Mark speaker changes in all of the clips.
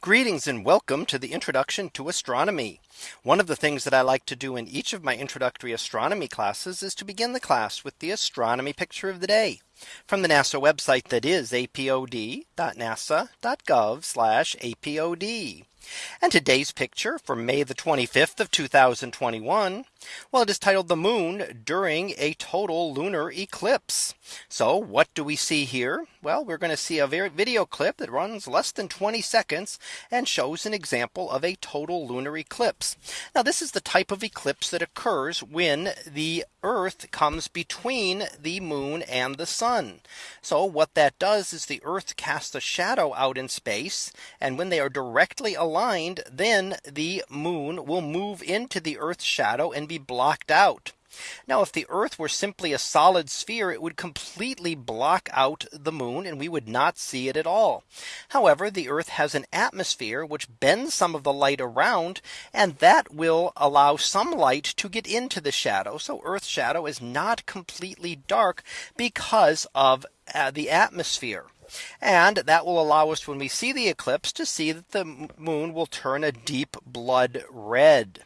Speaker 1: Greetings and welcome to the introduction to astronomy. One of the things that I like to do in each of my introductory astronomy classes is to begin the class with the astronomy picture of the day from the NASA website that is apod.nasa.gov apod. And today's picture for May the 25th of 2021. Well, it is titled the moon during a total lunar eclipse. So what do we see here? Well, we're going to see a video clip that runs less than 20 seconds and shows an example of a total lunar eclipse. Now this is the type of eclipse that occurs when the Earth comes between the moon and the sun. So what that does is the Earth casts a shadow out in space. And when they are directly aligned, then the moon will move into the Earth's shadow and be blocked out. Now, if the Earth were simply a solid sphere, it would completely block out the moon and we would not see it at all. However, the Earth has an atmosphere which bends some of the light around and that will allow some light to get into the shadow. So Earth's shadow is not completely dark because of uh, the atmosphere. And that will allow us when we see the eclipse to see that the moon will turn a deep blood red.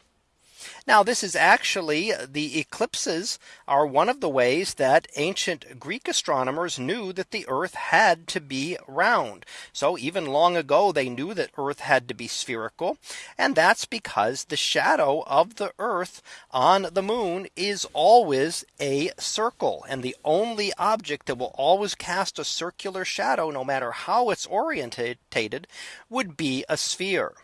Speaker 1: Now this is actually uh, the eclipses are one of the ways that ancient Greek astronomers knew that the earth had to be round. So even long ago they knew that earth had to be spherical. And that's because the shadow of the earth on the moon is always a circle and the only object that will always cast a circular shadow no matter how it's orientated would be a sphere.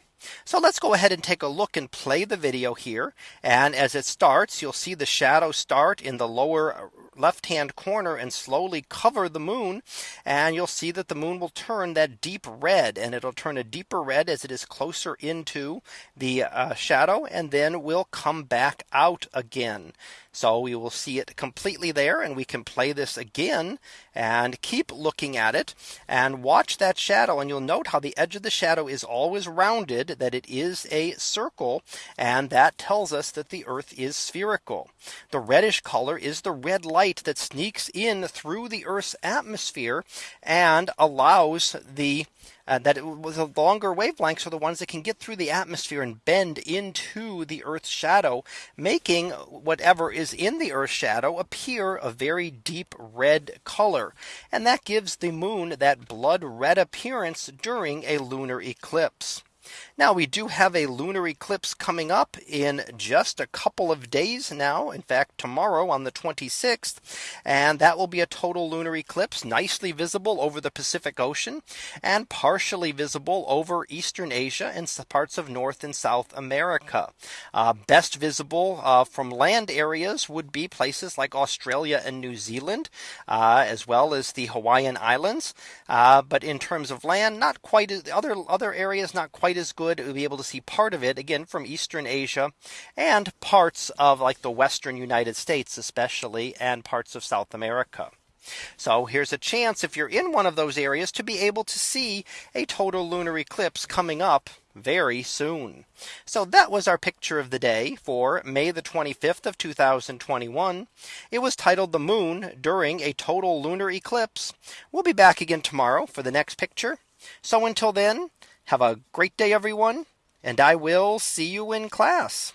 Speaker 1: So let's go ahead and take a look and play the video here. And as it starts, you'll see the shadow start in the lower left hand corner and slowly cover the moon and you'll see that the moon will turn that deep red and it'll turn a deeper red as it is closer into the uh, shadow and then will come back out again. So we will see it completely there and we can play this again and keep looking at it and watch that shadow and you'll note how the edge of the shadow is always rounded that it is a circle and that tells us that the earth is spherical. The reddish color is the red light light that sneaks in through the Earth's atmosphere and allows the uh, that it was the longer wavelengths are the ones that can get through the atmosphere and bend into the Earth's shadow, making whatever is in the Earth's shadow appear a very deep red color. And that gives the moon that blood red appearance during a lunar eclipse. Now we do have a lunar eclipse coming up in just a couple of days now. In fact, tomorrow on the 26th, and that will be a total lunar eclipse nicely visible over the Pacific Ocean and partially visible over eastern Asia and parts of North and South America. Uh, best visible uh, from land areas would be places like Australia and New Zealand, uh, as well as the Hawaiian Islands. Uh, but in terms of land, not quite other other areas, not quite is good to be able to see part of it again from Eastern Asia and parts of like the Western United States, especially and parts of South America. So here's a chance if you're in one of those areas to be able to see a total lunar eclipse coming up very soon. So that was our picture of the day for May the 25th of 2021. It was titled the moon during a total lunar eclipse. We'll be back again tomorrow for the next picture. So until then, have a great day, everyone, and I will see you in class.